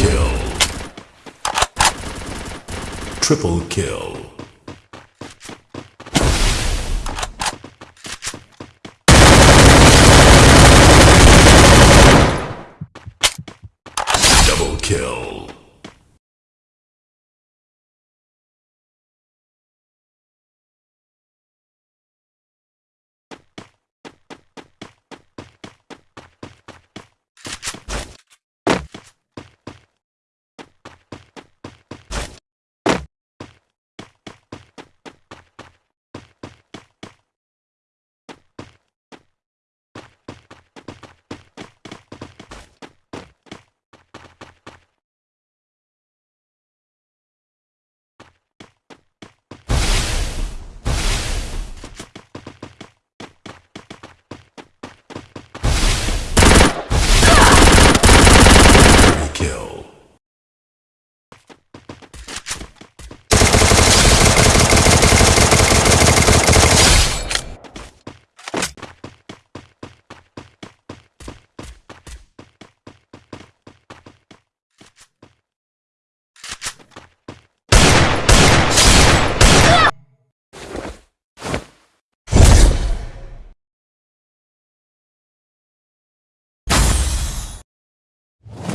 kill. Triple kill. Double kill.